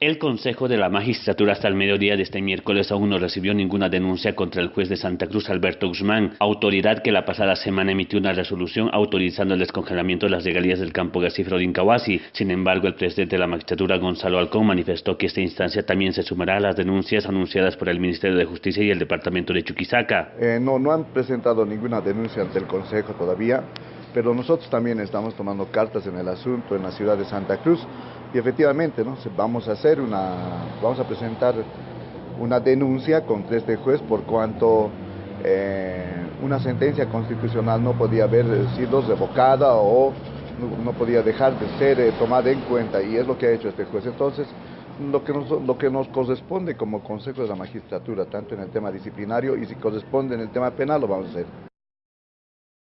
El Consejo de la Magistratura hasta el mediodía de este miércoles aún no recibió ninguna denuncia contra el juez de Santa Cruz, Alberto Guzmán, autoridad que la pasada semana emitió una resolución autorizando el descongelamiento de las regalías del campo gasífero de Incahuasi. Sin embargo, el presidente de la magistratura, Gonzalo Alcón, manifestó que esta instancia también se sumará a las denuncias anunciadas por el Ministerio de Justicia y el Departamento de Chuquisaca. Eh, no, no han presentado ninguna denuncia ante el Consejo todavía, pero nosotros también estamos tomando cartas en el asunto en la ciudad de Santa Cruz y efectivamente ¿no? vamos a hacer una, vamos a presentar una denuncia contra este juez por cuanto eh, una sentencia constitucional no podía haber sido revocada o no, podía dejar de ser eh, tomada en cuenta y es lo que ha hecho este juez. Entonces, lo que, nos, lo que nos corresponde como Consejo de la Magistratura, tanto en el tema disciplinario y si corresponde en el tema penal, lo vamos a hacer.